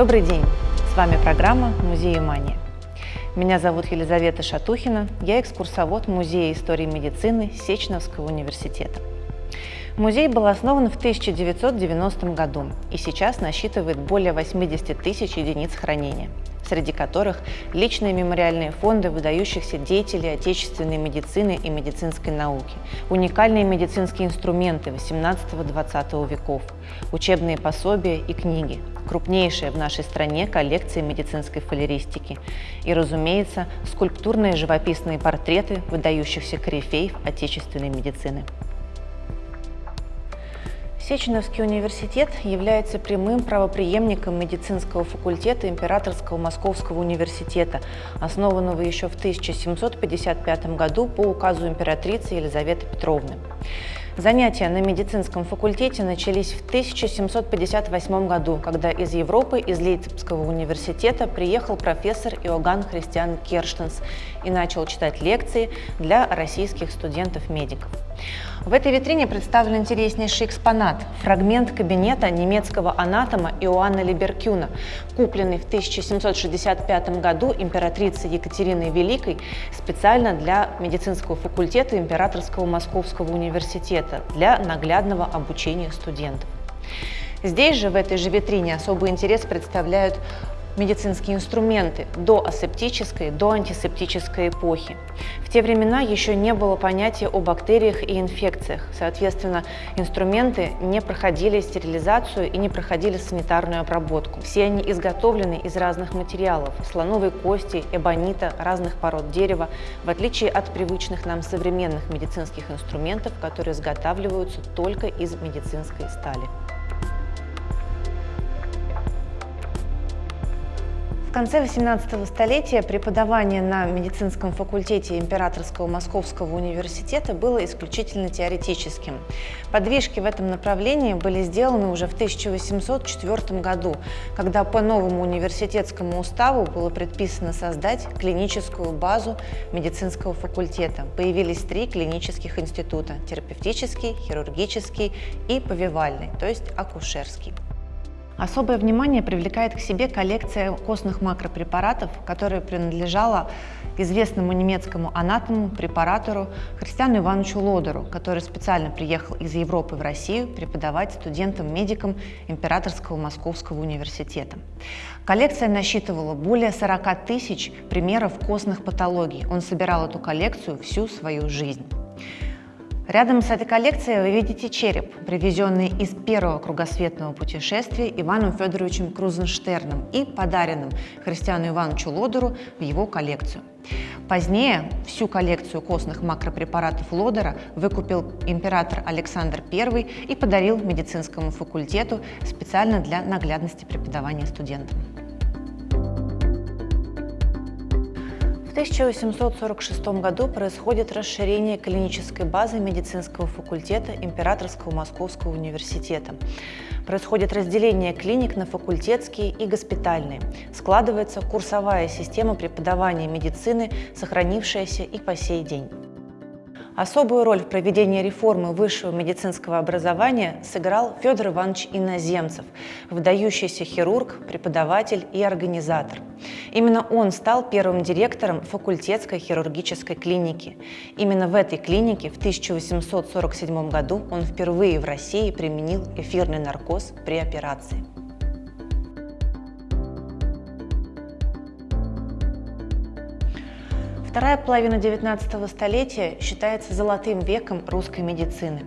Добрый день! С вами программа «Музей Мания». Меня зовут Елизавета Шатухина, я экскурсовод Музея истории медицины Сеченовского университета. Музей был основан в 1990 году и сейчас насчитывает более 80 тысяч единиц хранения, среди которых личные мемориальные фонды выдающихся деятелей отечественной медицины и медицинской науки, уникальные медицинские инструменты 18-20 веков, учебные пособия и книги, крупнейшая в нашей стране коллекция медицинской фалеристики и, разумеется, скульптурные живописные портреты выдающихся корифеев отечественной медицины. Сеченовский университет является прямым правопреемником медицинского факультета Императорского Московского университета, основанного еще в 1755 году по указу императрицы Елизаветы Петровны. Занятия на медицинском факультете начались в 1758 году, когда из Европы, из Лейпцигского университета приехал профессор Иоганн Христиан Керштенс и начал читать лекции для российских студентов-медиков. В этой витрине представлен интереснейший экспонат – фрагмент кабинета немецкого анатома Иоанна Либеркюна, купленный в 1765 году императрицей Екатериной Великой специально для медицинского факультета Императорского Московского университета для наглядного обучения студентов. Здесь же, в этой же витрине, особый интерес представляют медицинские инструменты до асептической, до антисептической эпохи. В те времена еще не было понятия о бактериях и инфекциях. Соответственно, инструменты не проходили стерилизацию и не проходили санитарную обработку. Все они изготовлены из разных материалов – слоновой кости, эбонита, разных пород дерева, в отличие от привычных нам современных медицинских инструментов, которые изготавливаются только из медицинской стали. В конце 18 столетия преподавание на медицинском факультете Императорского Московского университета было исключительно теоретическим. Подвижки в этом направлении были сделаны уже в 1804 году, когда по новому университетскому уставу было предписано создать клиническую базу медицинского факультета. Появились три клинических института – терапевтический, хирургический и повивальный, то есть акушерский. Особое внимание привлекает к себе коллекция костных макропрепаратов, которая принадлежала известному немецкому анатому, препаратору Христиану Ивановичу Лодеру, который специально приехал из Европы в Россию преподавать студентам-медикам Императорского Московского университета. Коллекция насчитывала более 40 тысяч примеров костных патологий. Он собирал эту коллекцию всю свою жизнь. Рядом с этой коллекцией вы видите череп, привезенный из первого кругосветного путешествия Иваном Федоровичем Крузенштерном и подаренным Христиану Ивановичу Лодеру в его коллекцию. Позднее всю коллекцию костных макропрепаратов Лодера выкупил император Александр I и подарил медицинскому факультету специально для наглядности преподавания студентам. В 1846 году происходит расширение клинической базы медицинского факультета Императорского Московского университета. Происходит разделение клиник на факультетские и госпитальные. Складывается курсовая система преподавания медицины, сохранившаяся и по сей день. Особую роль в проведении реформы высшего медицинского образования сыграл Федор Иванович Иноземцев, выдающийся хирург, преподаватель и организатор. Именно он стал первым директором факультетской хирургической клиники. Именно в этой клинике в 1847 году он впервые в России применил эфирный наркоз при операции. Вторая половина XIX столетия считается золотым веком русской медицины.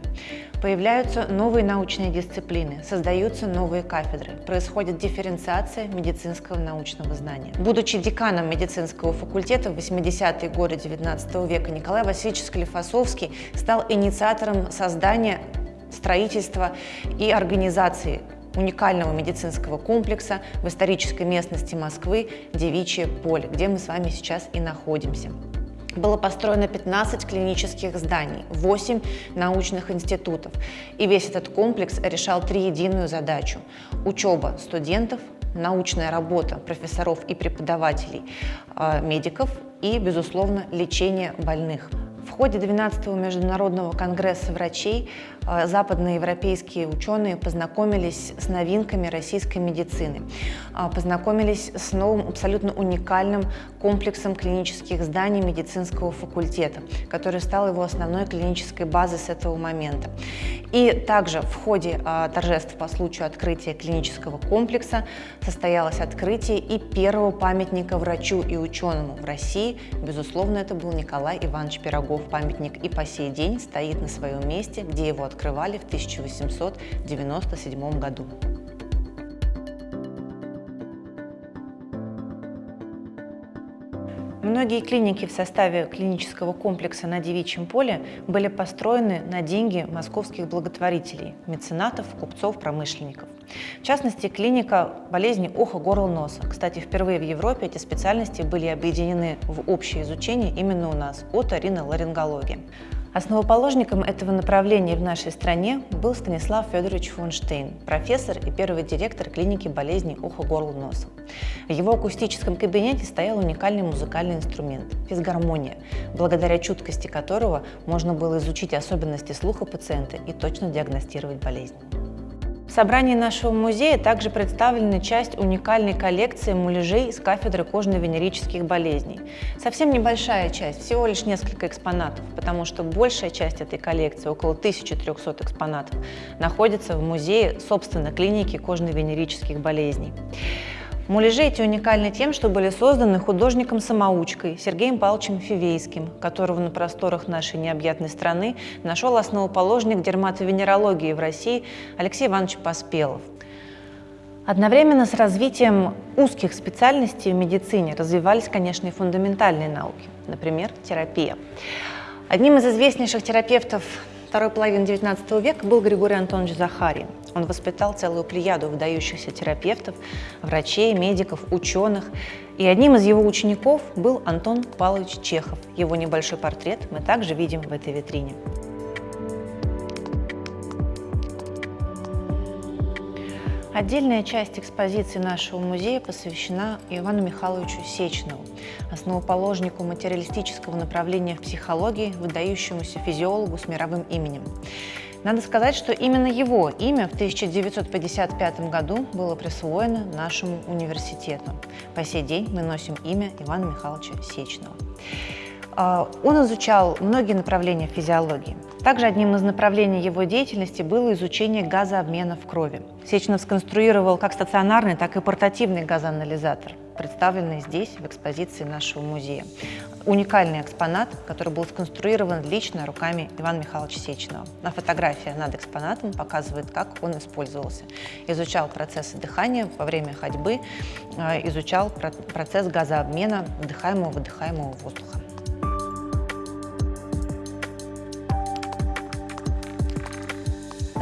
Появляются новые научные дисциплины, создаются новые кафедры, происходит дифференциация медицинского научного знания. Будучи деканом медицинского факультета в 80-е годы XIX века, Николай Васильевич Склифосовский стал инициатором создания строительства и организации уникального медицинского комплекса в исторической местности Москвы Девичье поле, где мы с вами сейчас и находимся. Было построено 15 клинических зданий, 8 научных институтов. И весь этот комплекс решал три единую задачу – учеба студентов, научная работа профессоров и преподавателей, а, медиков и, безусловно, лечение больных. В ходе 12-го Международного конгресса врачей э, западные европейские ученые познакомились с новинками российской медицины, э, познакомились с новым абсолютно уникальным комплексом клинических зданий медицинского факультета, который стал его основной клинической базой с этого момента. И также в ходе э, торжеств по случаю открытия клинического комплекса состоялось открытие и первого памятника врачу и ученому в России. Безусловно, это был Николай Иванович Пирогов памятник и по сей день стоит на своем месте, где его открывали в 1897 году. Многие клиники в составе клинического комплекса на Девичьем поле были построены на деньги московских благотворителей, меценатов, купцов, промышленников. В частности, клиника болезни уха, горла, носа. Кстати, впервые в Европе эти специальности были объединены в общее изучение именно у нас – оториноларингология. Основоположником этого направления в нашей стране был Станислав Федорович Фонштейн, профессор и первый директор клиники болезней уха, горла, носа. В его акустическом кабинете стоял уникальный музыкальный инструмент – физгармония, благодаря чуткости которого можно было изучить особенности слуха пациента и точно диагностировать болезнь. Собрании нашего музея также представлена часть уникальной коллекции муляжей с кафедры кожно-венерических болезней. Совсем небольшая часть, всего лишь несколько экспонатов, потому что большая часть этой коллекции, около 1300 экспонатов, находится в музее, собственно, клиники кожно-венерических болезней. Муляжи эти уникальны тем, что были созданы художником-самоучкой Сергеем Павловичем Фивейским, которого на просторах нашей необъятной страны нашел основоположник дерматовенерологии в России Алексей Иванович Поспелов. Одновременно с развитием узких специальностей в медицине развивались, конечно, и фундаментальные науки, например, терапия. Одним из известнейших терапевтов второй половины XIX века был Григорий Антонович Захарин. Он воспитал целую плеяду выдающихся терапевтов, врачей, медиков, ученых. И одним из его учеников был Антон Павлович Чехов. Его небольшой портрет мы также видим в этой витрине. Отдельная часть экспозиции нашего музея посвящена Ивану Михайловичу Сечнову, основоположнику материалистического направления в психологии, выдающемуся физиологу с мировым именем. Надо сказать, что именно его имя в 1955 году было присвоено нашему университету. По сей день мы носим имя Ивана Михайловича Сечного. А, он изучал многие направления физиологии. Также одним из направлений его деятельности было изучение газообмена в крови. Сеченов сконструировал как стационарный, так и портативный газоанализатор, представленный здесь, в экспозиции нашего музея. Уникальный экспонат, который был сконструирован лично руками Ивана Михайловича Сеченова. На фотография над экспонатом показывает, как он использовался. Изучал процессы дыхания во время ходьбы, а, изучал процесс газообмена вдыхаемого-выдыхаемого воздуха.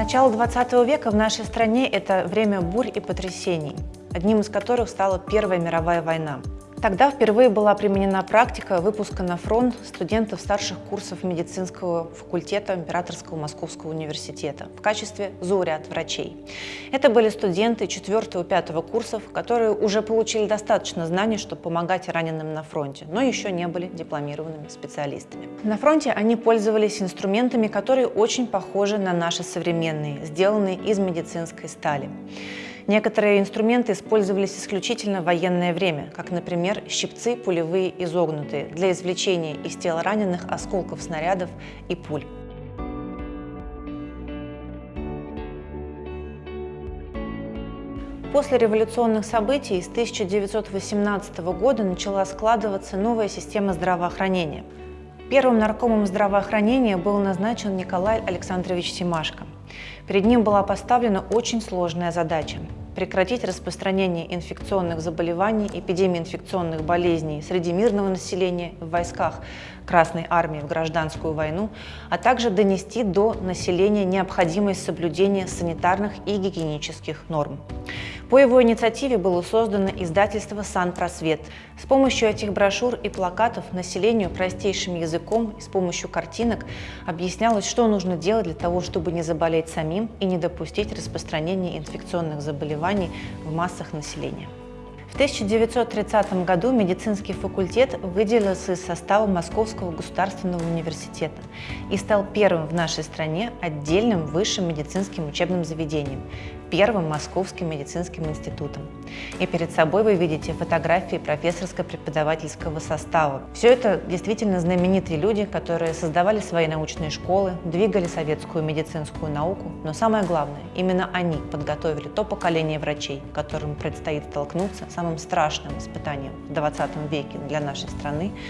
Начало 20 века в нашей стране – это время бурь и потрясений, одним из которых стала Первая мировая война. Тогда впервые была применена практика выпуска на фронт студентов старших курсов медицинского факультета Императорского Московского университета в качестве зауряд врачей. Это были студенты 4-5 курсов, которые уже получили достаточно знаний, чтобы помогать раненым на фронте, но еще не были дипломированными специалистами. На фронте они пользовались инструментами, которые очень похожи на наши современные, сделанные из медицинской стали. Некоторые инструменты использовались исключительно в военное время, как, например, щипцы пулевые изогнутые для извлечения из тела раненых осколков снарядов и пуль. После революционных событий с 1918 года начала складываться новая система здравоохранения. Первым наркомом здравоохранения был назначен Николай Александрович Симашко. Перед ним была поставлена очень сложная задача – прекратить распространение инфекционных заболеваний, эпидемии инфекционных болезней среди мирного населения в войсках Красной Армии в гражданскую войну, а также донести до населения необходимость соблюдения санитарных и гигиенических норм. По его инициативе было создано издательство «Сан-Просвет». С помощью этих брошюр и плакатов населению простейшим языком и с помощью картинок объяснялось, что нужно делать для того, чтобы не заболеть самим и не допустить распространения инфекционных заболеваний в массах населения. В 1930 году медицинский факультет выделился из состава Московского государственного университета и стал первым в нашей стране отдельным высшим медицинским учебным заведением, первым Московским медицинским институтом. И перед собой вы видите фотографии профессорско-преподавательского состава. Все это действительно знаменитые люди, которые создавали свои научные школы, двигали советскую медицинскую науку, но самое главное, именно они подготовили то поколение врачей, которым предстоит столкнуться с самым страшным испытанием в 20 веке для нашей страны –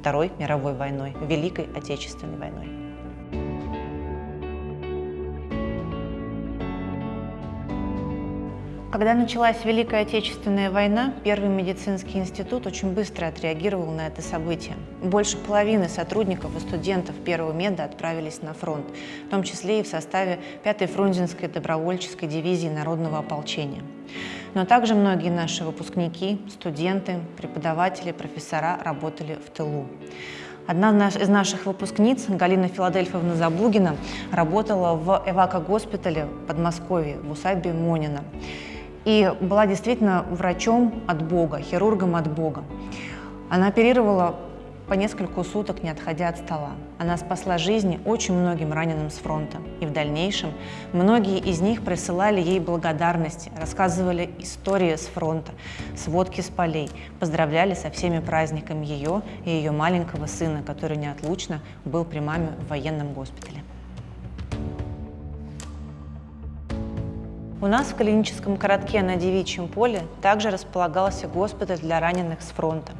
Второй мировой войной, Великой Отечественной войной. Когда началась Великая Отечественная война, Первый медицинский институт очень быстро отреагировал на это событие. Больше половины сотрудников и студентов Первого меда отправились на фронт, в том числе и в составе 5-й Фрунзенской добровольческой дивизии народного ополчения. Но также многие наши выпускники, студенты, преподаватели, профессора работали в тылу. Одна из наших выпускниц, Галина Филадельфовна Забугина, работала в эвако-госпитале в Подмосковье, в усадьбе Монина и была действительно врачом от Бога, хирургом от Бога. Она оперировала по несколько суток, не отходя от стола. Она спасла жизни очень многим раненым с фронта. И в дальнейшем многие из них присылали ей благодарности, рассказывали истории с фронта, сводки с полей, поздравляли со всеми праздниками ее и ее маленького сына, который неотлучно был при маме в военном госпитале. У нас в клиническом городке на Девичьем поле также располагался госпиталь для раненых с фронта.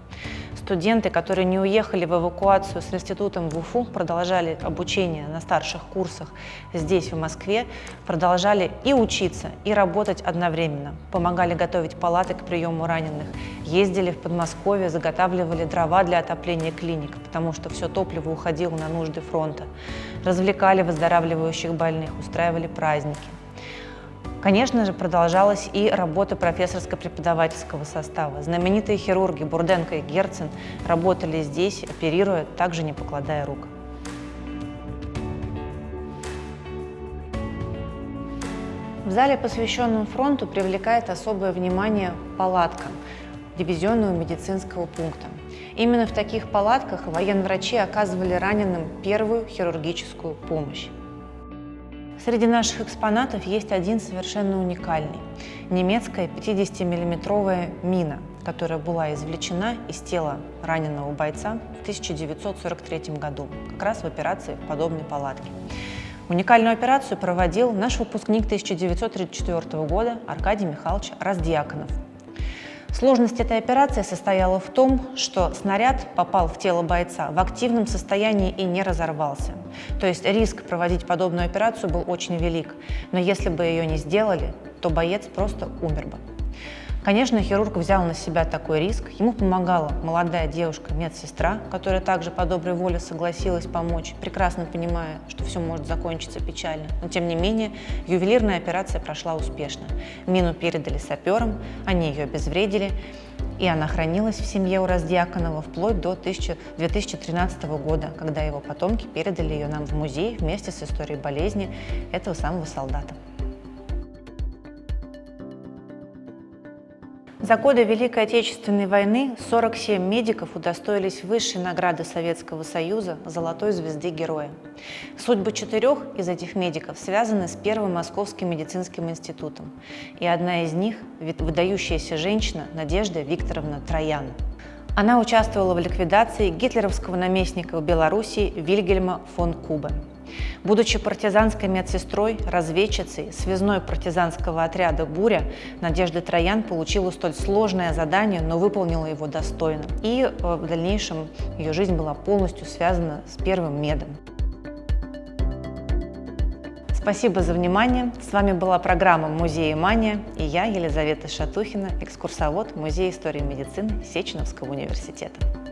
Студенты, которые не уехали в эвакуацию с институтом в Уфу, продолжали обучение на старших курсах здесь, в Москве, продолжали и учиться, и работать одновременно. Помогали готовить палаты к приему раненых, ездили в Подмосковье, заготавливали дрова для отопления клиник, потому что все топливо уходило на нужды фронта. Развлекали выздоравливающих больных, устраивали праздники. Конечно же, продолжалась и работа профессорско-преподавательского состава. Знаменитые хирурги Бурденко и Герцен работали здесь, оперируя, также не покладая рук. В зале, посвященном фронту, привлекает особое внимание палатка дивизионного медицинского пункта. Именно в таких палатках военврачи оказывали раненым первую хирургическую помощь. Среди наших экспонатов есть один совершенно уникальный – немецкая 50-миллиметровая мина, которая была извлечена из тела раненого бойца в 1943 году, как раз в операции в подобной палатке. Уникальную операцию проводил наш выпускник 1934 года Аркадий Михайлович Раздьяконов, Сложность этой операции состояла в том, что снаряд попал в тело бойца в активном состоянии и не разорвался. То есть риск проводить подобную операцию был очень велик. Но если бы ее не сделали, то боец просто умер бы. Конечно, хирург взял на себя такой риск. Ему помогала молодая девушка-медсестра, которая также по доброй воле согласилась помочь, прекрасно понимая, что все может закончиться печально. Но тем не менее, ювелирная операция прошла успешно. Мину передали саперам, они ее обезвредили, и она хранилась в семье у Раздьяконова вплоть до 2013 года, когда его потомки передали ее нам в музей вместе с историей болезни этого самого солдата. За годы Великой Отечественной войны 47 медиков удостоились высшей награды Советского Союза «Золотой звезды Героя». Судьбы четырех из этих медиков связаны с Первым Московским медицинским институтом. И одна из них – выдающаяся женщина Надежда Викторовна Троян. Она участвовала в ликвидации гитлеровского наместника в Белоруссии Вильгельма фон Кубе. Будучи партизанской медсестрой, разведчицей, связной партизанского отряда «Буря», Надежда Троян получила столь сложное задание, но выполнила его достойно. И э, в дальнейшем ее жизнь была полностью связана с первым медом. Спасибо за внимание. С вами была программа «Музей Мания» и я, Елизавета Шатухина, экскурсовод Музея истории медицины Сеченовского университета.